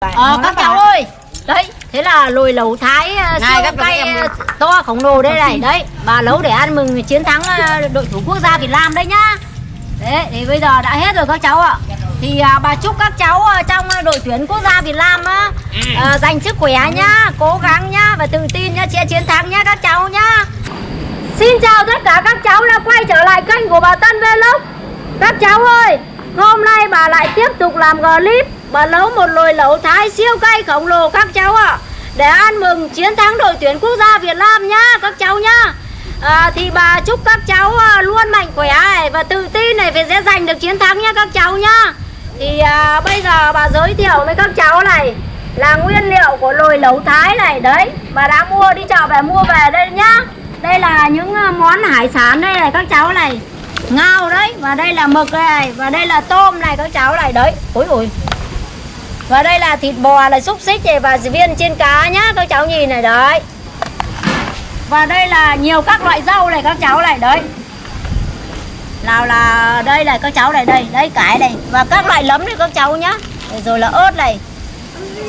Ờ các cháu ơi Đấy thế là lồi lẩu thái ờ, Này, siêu cay ờ, to khổng lồ đây này. Đấy bà nấu để ăn mừng chiến thắng ờ, đội tuyển quốc gia Việt Nam đấy nhá. Đấy thì bây giờ đã hết rồi các cháu ạ. Thì à, bà chúc các cháu trong đội tuyển quốc gia Việt Nam á ờ, Dành sức khỏe nhá Cố gắng nhá Và tự tin nhá Sẽ chiến thắng nhá các cháu nhá. Xin chào tất cả các cháu đã quay trở lại kênh của bà Tân Vlog. Các cháu ơi Hôm nay bà lại tiếp tục làm clip Bà nấu một nồi lẩu thái siêu cay khổng lồ các cháu ạ. Để ăn mừng chiến thắng đội tuyển quốc gia Việt Nam nhá các cháu nhá. À, Thì bà chúc các cháu à, luôn mạnh khỏe này Và tự tin này phải sẽ giành được chiến thắng nhá các cháu nhá. Thì à, bây giờ bà giới thiệu với các cháu này Là nguyên liệu của nồi lẩu thái này. Đấy bà đã mua đi chợ về mua về đây nhá. Đây là những à, món hải sản đây này các cháu này. Ngao đấy và đây là mực này và đây là tôm này các cháu này. Đấy ôi ôi và đây là thịt bò là xúc xích này và viên trên cá nhá các cháu nhìn này đấy. Và đây là nhiều các loại rau này các cháu này đấy. Nào là đây này các cháu này đây đây cải này. Và các loại lấm này các cháu nhá. Rồi là ớt này.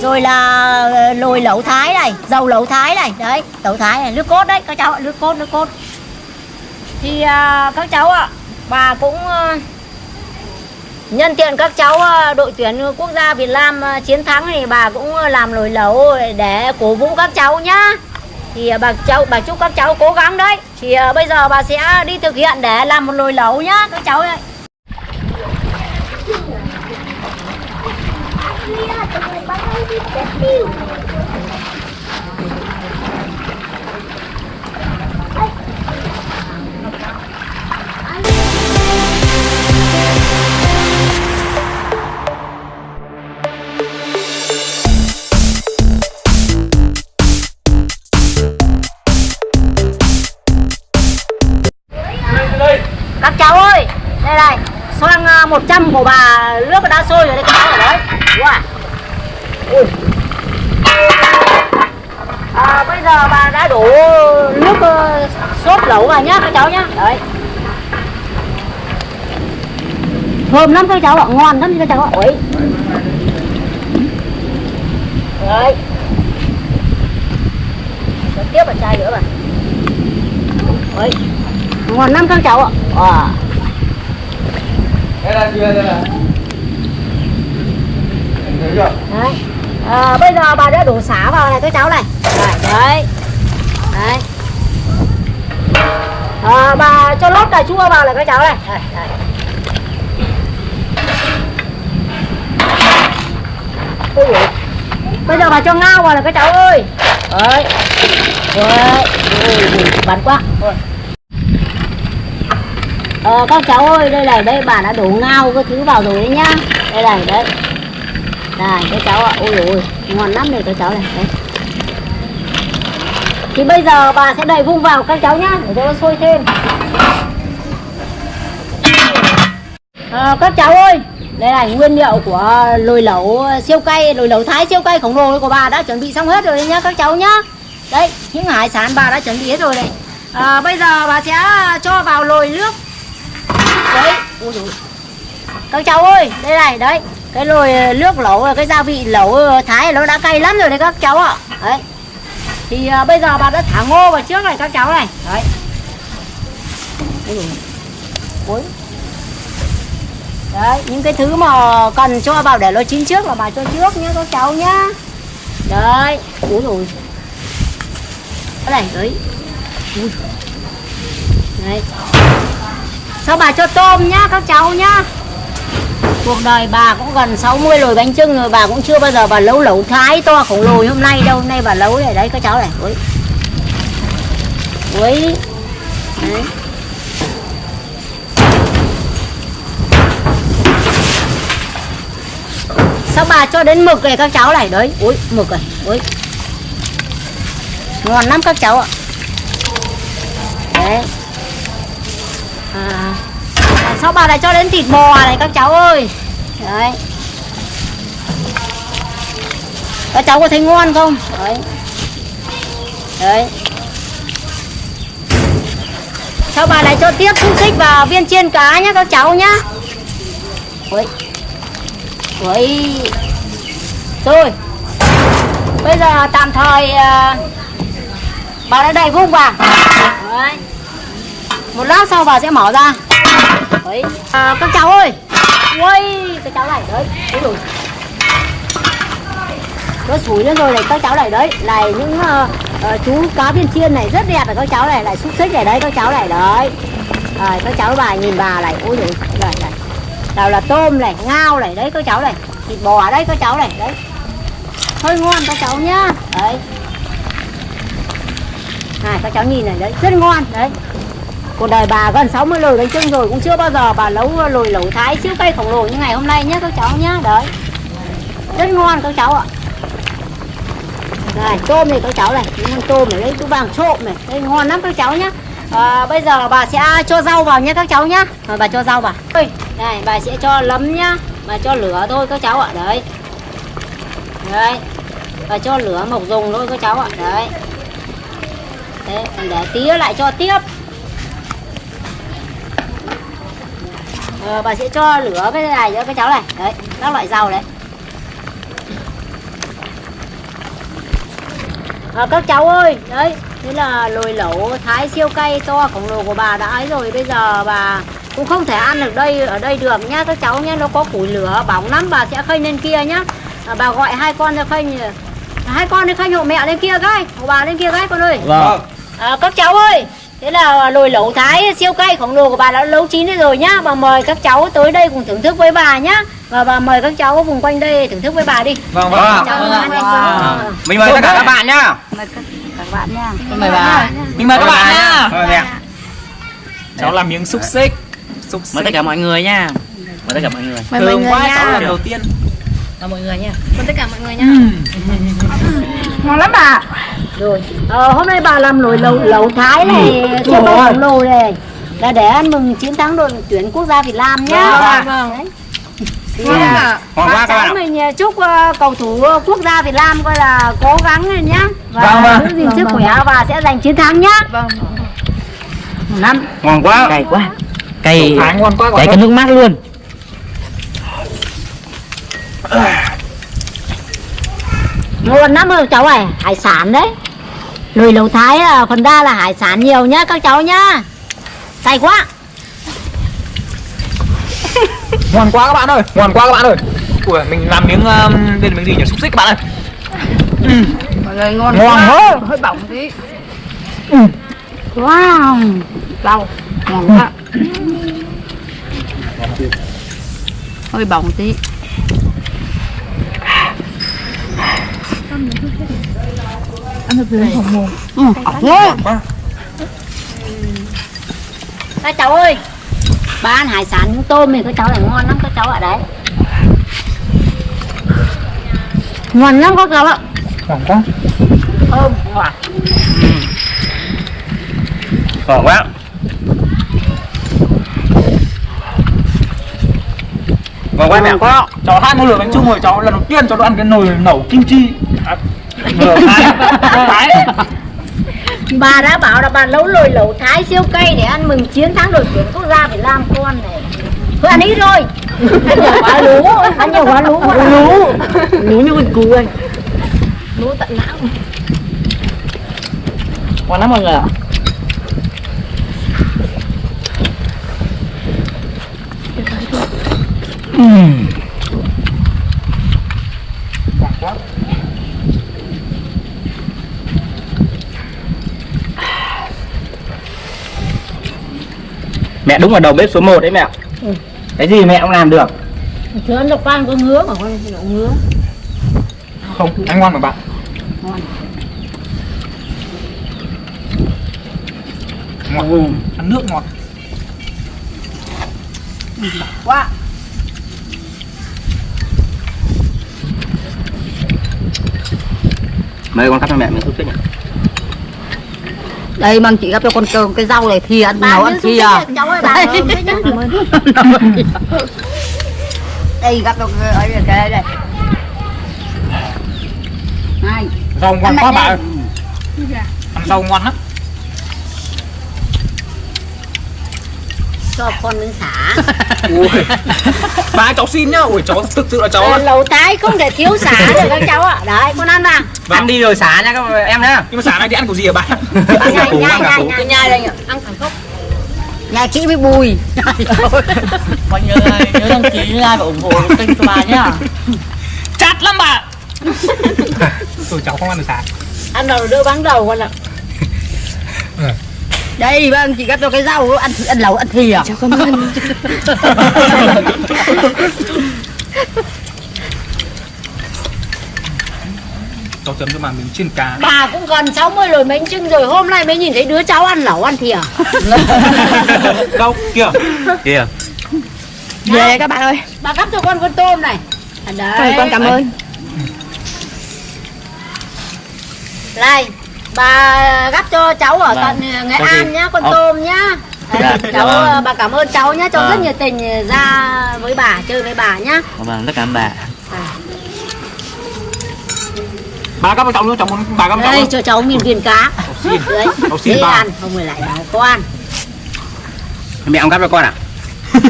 Rồi là ờ, lồi lẩu thái này dầu lẩu thái này đấy. Lẩu thái này nước cốt đấy các cháu ạ nước cốt nước cốt. Thì à, các cháu ạ bà cũng ờ, nhân tiện các cháu ờ, đội tuyển quốc gia Việt Nam ờ, chiến thắng thì bà cũng ờ, làm nồi lẩu để cổ vũ các cháu nhá. Thì bà cháu, bà chúc các cháu cố gắng đấy. Thì bây giờ bà sẽ đi thực hiện để làm một nồi lẩu nhá, các cháu ơi. các cháu ơi đây này xoang 100 à, của bà nước đã sôi rồi đây các cháu. Ở đấy wow. Ui. À, bây giờ bà đã đổ nước ờ, sốt lẩu vào nhá các cháu nhá. Đấy. Thơm lắm các cháu ạ ngon lắm các cháu ạ. Ui. Đấy. Tiếp một chai nữa mà đấy ngon lắm các cháu ạ. À. Đây là chưa đây là? Em thấy chưa? đấy. À, bây giờ bà đã đổ xả vào này các cháu này. Đấy đấy, đấy. À, bà cho lót cà chua vào này các cháu này. Đấy, đấy. Ôi bây giờ bà cho ngao vào này các cháu ơi. Đấy. Đấy. Ôi, bắn quá. Thôi. Ờ, các cháu ơi đây này đây bà đã đổ ngao cái thứ vào rồi đấy nhá. Đây này đấy. Này các cháu ạ. Ôi ôi ngon lắm này các cháu này đấy. thì bây giờ bà sẽ đầy vung vào các cháu nhá để cho nó sôi thêm. À, các cháu ơi đây là nguyên liệu của lồi lẩu siêu cay lồi lẩu thái siêu cay khổng lồ của bà đã chuẩn bị xong hết rồi đấy nhá các cháu nhá. Đấy những hải sản bà đã chuẩn bị hết rồi này à, ờ, bây giờ bà sẽ cho vào lồi nước ôi dồi. các cháu ơi đây này đấy. Cái nồi ờ, nước lẩu ờ, cái gia vị lẩu ờ, thái nó đã cay lắm rồi đấy các cháu ạ. Đấy. Thì uh, bây giờ bà đã thả ngô vào trước này các cháu này. Đấy. Ôi. Ôi. đấy những cái thứ mà cần cho vào để nó chín trước là bà cho trước nhá các cháu nhá. Đấy. Ui rồi cái này đấy. Ui. đấy sao bà cho tôm nhá, các cháu nhá? Cuộc đời bà cũng gần 60 rồi bánh trưng rồi, bà cũng chưa bao giờ bà lấu lẩu thái to khổng lồ hôm nay đâu. Hôm nay bà lấu này, đấy, các cháu này. Ui. Ui. Đấy. sao bà cho đến mực này, các cháu này? Đấy, ui, mực này, ui. Ngon lắm các cháu ạ. Đấy à. Sao bà lại cho đến thịt bò à này các cháu ơi? Đấy. Các cháu có thấy ngon không? Đấy. Đấy. Sao bà lại cho tiếp xúc xích và viên chiên cá nhá các cháu nhá? Ui ui rồi bây giờ tạm thời uh, bà đã đầy vung vào đấy một lát sau bà sẽ mở ra. Đấy. À, các cháu ơi. Ui các cháu này đấy đấy rồi nó sủi lên rồi này các cháu này đấy. Này những uh, uh, chú cá viên chiên này rất đẹp này các cháu này lại xúc xích này đấy các cháu này đấy. À, các cháu bà nhìn bà này ôi rồi này này. Nào là tôm này ngao này đấy các cháu này. Thịt bò ở đây các cháu này đấy. Hơi ngon các cháu nhá. Đấy. Này các cháu nhìn này đấy rất ngon đấy cuộc đời bà gần 60 lồi bánh trưng rồi cũng chưa bao giờ bà nấu lồi lẩu thái siêu cây khổng lồ như ngày hôm nay nhé các cháu nhá đấy. Rất ngon các cháu ạ. Này tôm này các cháu này những con tôm này đấy chú vàng trộm này đây ngon lắm các cháu nhá à, bây giờ bà sẽ cho rau vào nhé các cháu nhá rồi bà cho rau vào. Đây này bà sẽ cho lấm nhá. Bà cho lửa thôi các cháu ạ đấy. Đấy bà cho lửa mộc dùng thôi các cháu ạ đấy. Đấy để tí lại cho tiếp. Ờ, bà sẽ cho lửa cái này nữa các cháu này. Đấy các loại rau đấy. À, các cháu ơi đấy thế là lồi lẩu thái siêu cay to khổng lồ của bà đã ấy rồi. Bây giờ bà cũng không thể ăn được đây ở đây được nhá các cháu nhá. Nó có củi lửa bỏng lắm bà sẽ khênh lên kia nhá. À, bà gọi hai con ra khênh hai con đi khênh hộ mẹ lên kia cái hộ bà lên kia cái con ơi. Vâng. À, các cháu ơi, thế là lồi lẩu thái siêu cay khổng lồ của bà đã nấu chín rồi nhá. Bà mời các cháu tới đây cùng thưởng thức với bà nhá. Và bà mời các cháu vùng quanh đây thưởng thức với bà đi. Vâng vâng. cháu ăn đây. À, Mình mời tất cả các bạn nhá. Các bạn mời bà mình mời các bạn nhá Mời mẹ. cháu làm miếng xúc xích xúc mời tất cả mọi người nha mời tất cả mọi người mời mọi người quá nha. cháu lần đầu tiên mời mọi người nha Ngon lắm bà. Rồi, ờ, hôm nay bà làm nồi lẩu lẩu thái này siêu cay khổng lồ này. Là để ăn mừng chiến thắng đội tuyển quốc gia Việt Nam nhá. Vâng. Thì, à, Ngon quá các bạn mình à, chúc ờ, cầu thủ ờ, quốc gia Việt Nam coi là cố gắng lên nhá và Vâng, vâng. giữ gìn sức khỏe và sẽ giành chiến thắng nhá. Vâng. Năm. Ngon quá. cay quá cay thái ngon quá cay cái nước mắt luôn Ngon lắm ơi cháu này, hải sản đấy. Lùi lẩu thái là phần đa là hải sản nhiều nhá các cháu nhá. Cay quá. ngon quá các bạn ơi ngon quá các bạn ơi Ui, mình làm miếng um, đây là miếng gì nhỉ xúc xích các bạn ơi Mọi người ngon, Ngon quá. quá. hơi bỏng tí Wow. rau ngon quá hơi bỏng tí Ừ, ỏng quá Các cháu ơi. Bà ăn hải sản những tôm thì các cháu này ngon lắm các cháu ạ đấy. Ngon lắm các cháu ạ. ngon quá Thơm, ngọt. Ngon quá. Ngon quá mẹ. cháu hai nồi lửa bánh chưng rồi cháu lần đầu tiên cháu ăn cái nồi nấu kim chi à, thái Bà đã bảo là bà nấu lồi lẩu thái siêu cay để ăn mừng chiến thắng đội tuyển quốc gia Việt Nam con này. Thôi ăn ít thôi. Ăn nhiều quá lú, ăn nhiều quá lú quá lú. Lú như con cú anh. Lú tận não. ngon lắm mọi người ạ Mẹ đúng là đầu bếp số 1 đấy mẹ. Cái gì mẹ cũng làm được. Chứ ăn độc quan có ngứa mà con nó ngứa. không anh ngon mà bạn ngọt ăn nước ngọt Quá. Mời con cắt cho mẹ miếng xúc xích nhỉ. Đây mang chị gắp cho con cơm cái rau này thì ăn Bà nấu ăn à này, cháu ơi bà ơi đây gắp cho cái ấy cái đây đây này. Rau ngon quá bạn ơi. Ăn rau ngon lắm cho con miếng xả ui. Ba cháu xin nhá. Ui cháu thực sự là cháu Ờ, lẩu thái không thể thiếu xả được các cháu ạ. Đấy con ăn vào. Ăn đi rồi xả nha các em nhá. Nhưng mà sáng nay thì ăn của gì hả bạn nhai nhai ăn cả nhai củ. nhai nhai đây nhỉ. Ăn thẳng gốc nhà chị với bùi. Mọi người nhớ đăng ký like và ủng hộ kênh của bà nhá. Chát lắm bà. Tôi cháu không ăn được sáng ăn đầu đưa bắn đầu con ạ đây vâng chị gấp cho cái rau ăn ăn lẩu ăn thìa à? Cháu chấm cho bà miếng chiên cá. Bà cũng gần 60 rồi bánh trưng rồi hôm nay mới nhìn thấy đứa cháu ăn lẩu ăn thìa đâu kia kìa. Về các bạn ơi. bà gắp cho con con tôm này. À, đấy Thôi, con cảm ơn. Này bà gắp cho cháu ở Vâng. tận Nghệ Có An gì? nhá con Ờ. tôm nhá. Đấy, Dạ, dạ cháu vâng. ờ, bà cảm ơn cháu nhá cháu Vâng. rất nhiệt tình ra với bà chơi với bà nhá. Vâng tất cả các bà. Bà gắp cho cháu nữa cháu muốn bà cho cháu đây cho cháu miếng viên cá. Đấy cháu xin dễ bà ăn không phải lại bảo con mẹ ông gắp cho con à?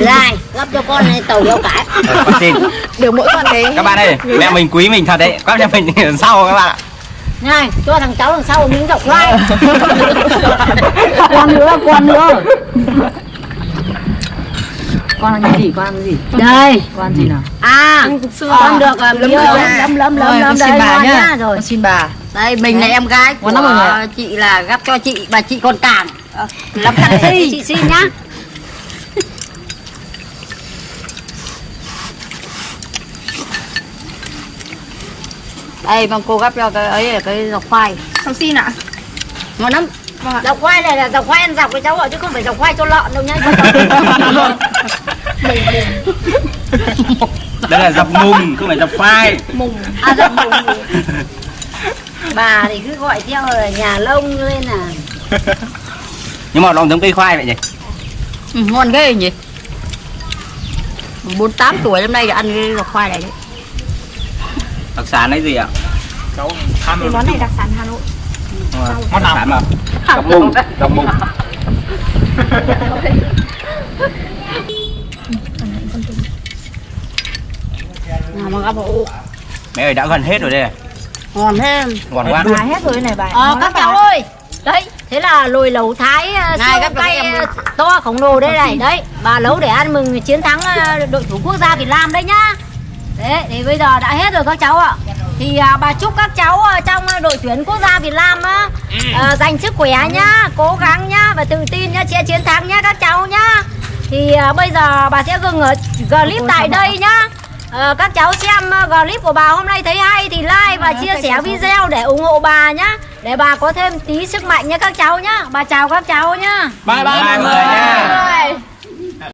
Này gắp cho con này tàu rau cải Ờ, con xin. Được mỗi con đấy. Các bạn ơi mẹ mình quý mình thật đấy. Các nhà mình sau các bạn ạ này cho thằng cháu đằng sau miếng dọc khoai con nữa con nữa. Con ăn cái gì con ăn cái gì? Đây. Con ăn gì nào? À con được lấm miếng lấm lấm lấm lấm lấm. đấy bà nhá. rồi. Con xin bà. Đây mình là em gái của lắm chị là gấp cho chị bà chị còn cản. Ờ, làm Đây, taxi chị xin nhá đây vâng cô gấp cho cái ấy là cái dọc khoai. Cháu xin ạ. Ngon lắm. Dọc khoai này là dọc khoai ăn dọc với cháu ạ chứ không phải dọc khoai cho lợn đâu nhá. Đây là dọc mùng không phải dọc khoai. À dọc mùng. Bà thì cứ gọi theo là nhà lông lên là nhưng mà nó giống cây khoai vậy nhỉ? Ừ, ngon ghê nhỉ. Bốn tám tuổi năm nay ăn cái dọc khoai này đấy đặc sản đấy gì ạ? Cháu tham Cái món này đặc sản Hà Nội. Món nào? đặc sản mà dọc mùng dọc mùng. À, mà gấp hộ mẹ ơi đã gần hết rồi đây này. Ngon thế ngon quá. Bà hết rồi này bà. Ờ các cháu ơi. Đấy thế là lồi lẩu thái uh, Này, siêu các cay em uh, to khổng lồ đây này. Đấy bà nấu để ăn mừng chiến thắng uh, đội tuyển quốc gia Việt Nam đấy nhá đấy thì bây giờ đã hết rồi các cháu ạ. Thì à, bà chúc các cháu ờ, trong đội tuyển quốc gia Việt Nam á ờ, giành sức khỏe nhá cố gắng nhá và tự tin nhá sẽ chiến thắng nhá các cháu nhá. Thì à, bây giờ bà sẽ dừng ở clip tại đây nhá. Ờ, các cháu xem ờ, clip của bà hôm nay thấy hay thì like và chia sẻ video để ủng hộ bà nhá. Để bà có thêm tí sức mạnh nhá các cháu nhá. Bà chào các cháu nhá. Bye bye Bye mọi người. nha